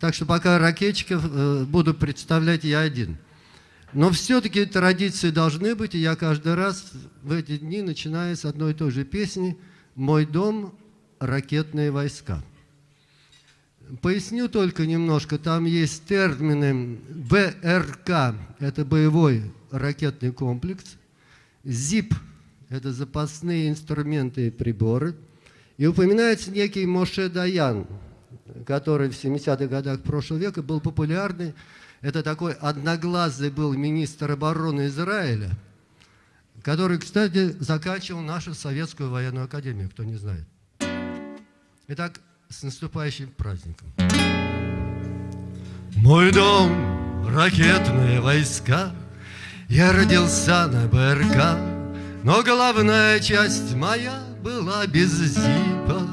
Так что пока ракетчиков э, буду представлять я один. Но все-таки традиции должны быть, и я каждый раз в эти дни начинаю с одной и той же песни «Мой дом – ракетные войска». Поясню только немножко, там есть термины БРК, это боевой ракетный комплекс, ЗИП, это запасные инструменты и приборы, и упоминается некий Моше Даян, который в 70-х годах прошлого века был популярный, это такой одноглазый был министр обороны Израиля, который, кстати, заканчивал нашу советскую военную академию, кто не знает. Итак, с наступающим праздником. Мой дом, ракетные войска, Я родился на БРК, Но головная часть моя была без зипа.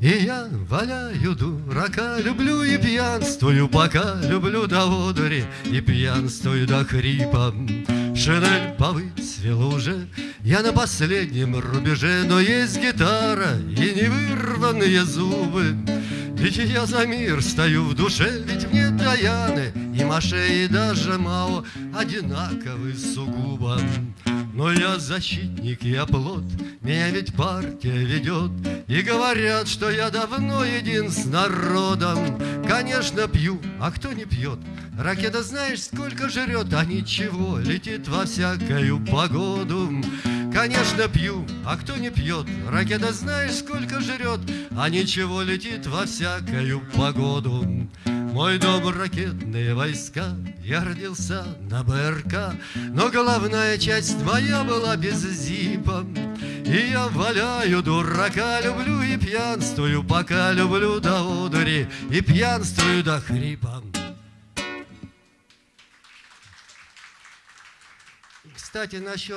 И я валяю дурака, люблю и пьянствую пока, Люблю до одури и пьянствую до хрипа. Шинель повыцвела уже, я на последнем рубеже, Но есть гитара и невырванные зубы. Ведь я за мир стою в душе, ведь мне Даяны и Маше, и даже Мао одинаковы сугубо. Но я защитник, я плод, меня ведь партия ведет, И говорят, что я давно един с народом. Конечно, пью, а кто не пьет? Ракета знаешь, сколько жрет, а ничего, летит во всякую погоду. Конечно, пью, а кто не пьет? Ракета знаешь, сколько жрет, а ничего, летит во всякую погоду. Мой дом ракетные войска, я родился на БРК, Но головная часть моя была без зипа. И я валяю дурака, люблю и пьянствую, Пока люблю до одури и пьянствую до хрипа. Кстати, насчет